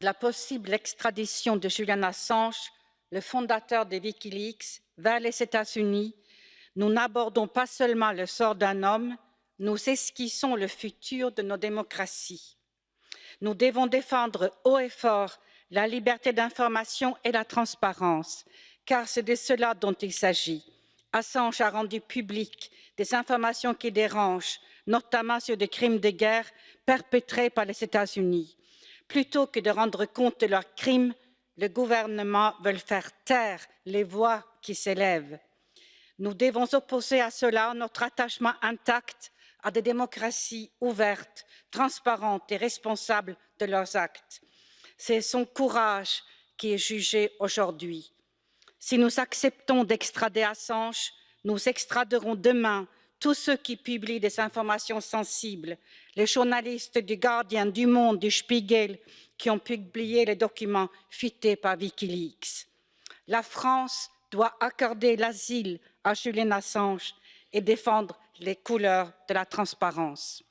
la possible extradition de Julian Assange, le fondateur de Wikileaks, vers les États-Unis, nous n'abordons pas seulement le sort d'un homme, nous esquissons le futur de nos démocraties. Nous devons défendre haut et fort la liberté d'information et la transparence, car c'est de cela dont il s'agit. Assange a rendu public des informations qui dérangent, notamment sur des crimes de guerre perpétrés par les États-Unis. Plutôt que de rendre compte de leurs crimes, le gouvernement veut faire taire les voix qui s'élèvent. Nous devons opposer à cela notre attachement intact à des démocraties ouvertes, transparentes et responsables de leurs actes. C'est son courage qui est jugé aujourd'hui. Si nous acceptons d'extrader Assange, nous extraderons demain tous ceux qui publient des informations sensibles, les journalistes du Guardian, du Monde, du Spiegel, qui ont publié les documents fuités par Wikileaks. La France doit accorder l'asile à Julian Assange et défendre les couleurs de la transparence.